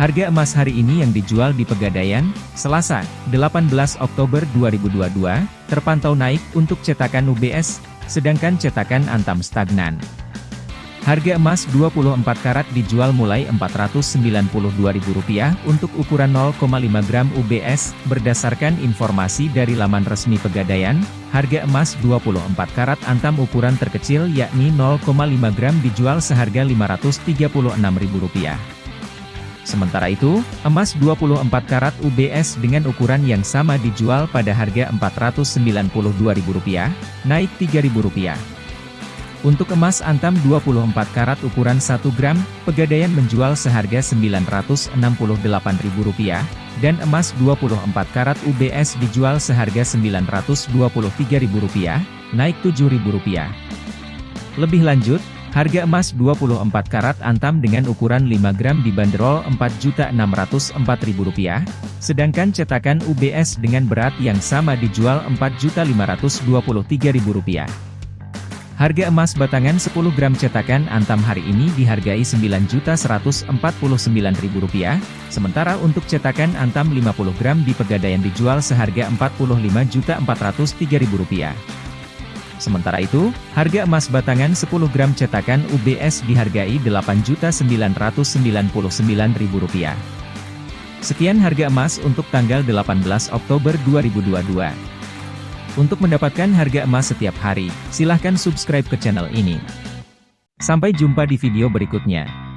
Harga emas hari ini yang dijual di Pegadaian, Selasa, 18 Oktober 2022, terpantau naik untuk cetakan UBS, sedangkan cetakan Antam stagnan. Harga emas 24 karat dijual mulai Rp492.000 untuk ukuran 0,5 gram UBS, berdasarkan informasi dari laman resmi Pegadaian, harga emas 24 karat Antam ukuran terkecil yakni 0,5 gram dijual seharga Rp536.000. Sementara itu, emas 24 karat UBS dengan ukuran yang sama dijual pada harga Rp492.000, naik Rp3.000. Untuk emas antam 24 karat ukuran 1 gram, Pegadaian menjual seharga Rp968.000, dan emas 24 karat UBS dijual seharga Rp923.000, naik Rp7.000. Lebih lanjut, Harga emas 24 karat antam dengan ukuran 5 gram dibanderol Rp4.604.000, sedangkan cetakan UBS dengan berat yang sama dijual Rp4.523.000. Harga emas batangan 10 gram cetakan antam hari ini dihargai Rp9.149.000, sementara untuk cetakan antam 50 gram di Pegadaian dijual seharga Rp45.403.000. Sementara itu, harga emas batangan 10 gram cetakan UBS dihargai Rp8.999.000. Sekian harga emas untuk tanggal 18 Oktober 2022. Untuk mendapatkan harga emas setiap hari, silahkan subscribe ke channel ini. Sampai jumpa di video berikutnya.